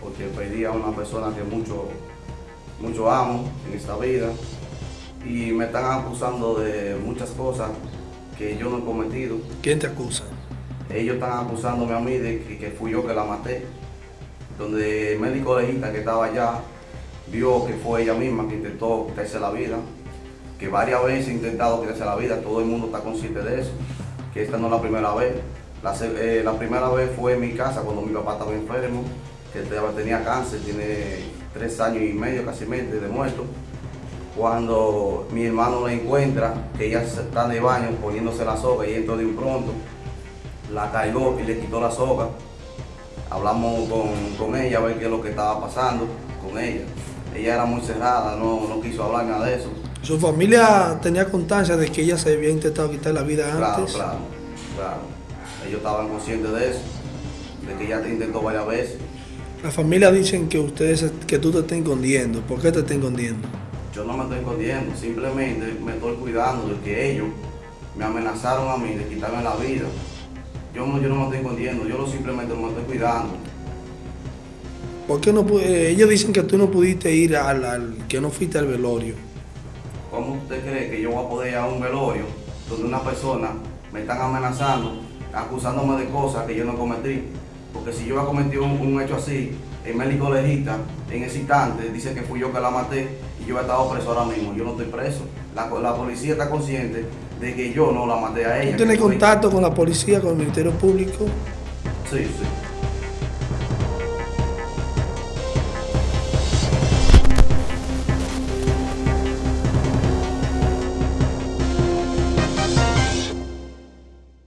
porque perdí a una persona que mucho, mucho amo en esta vida y me están acusando de muchas cosas que yo no he cometido. ¿Quién te acusa? Ellos están acusándome a mí de que, que fui yo que la maté, donde el médico legista que estaba allá vio que fue ella misma que intentó quitarse la vida, que varias veces ha intentado quitarse la vida, todo el mundo está consciente de eso, que esta no es la primera vez. La, eh, la primera vez fue en mi casa cuando mi papá estaba enfermo, que te- tenía cáncer, tiene tres años y medio, casi medio de muerto. Cuando mi hermano la encuentra, que ella está en el baño poniéndose la soga y entró de un pronto, la cargó y le quitó la soga. Hablamos con, con ella a ver qué es lo que estaba pasando con ella. Ella era muy cerrada, no, no quiso hablar nada de eso. ¿Su familia tenía constancia de que ella se había intentado quitar la vida Claro, antes? claro, claro. Ellos estaban conscientes de eso, de que ella te intentó varias veces. La familia dicen que ustedes, que tú te estás escondiendo. ¿Por qué te estás escondiendo? Yo no me estoy escondiendo, simplemente me estoy cuidando de que ellos me amenazaron a mí de quitarme la vida. Yo no, yo no me estoy escondiendo, yo lo simplemente me estoy cuidando. ¿Por qué no eh, ellos dicen que tú no pudiste ir al, al- que no fuiste al velorio? ¿Cómo usted cree que yo voy a poder ir a un velorio donde una persona me están amenazando, acusándome de cosas que yo no cometí? Porque si yo he cometido un, un hecho así, el médico legista en ese instante dice que fui yo que la maté y yo he estado preso ahora mismo. Yo no estoy preso. La, la policía está consciente de que yo no la maté a ella. ¿Tú tienes contacto con la policía, con el Ministerio Público? Sí, sí.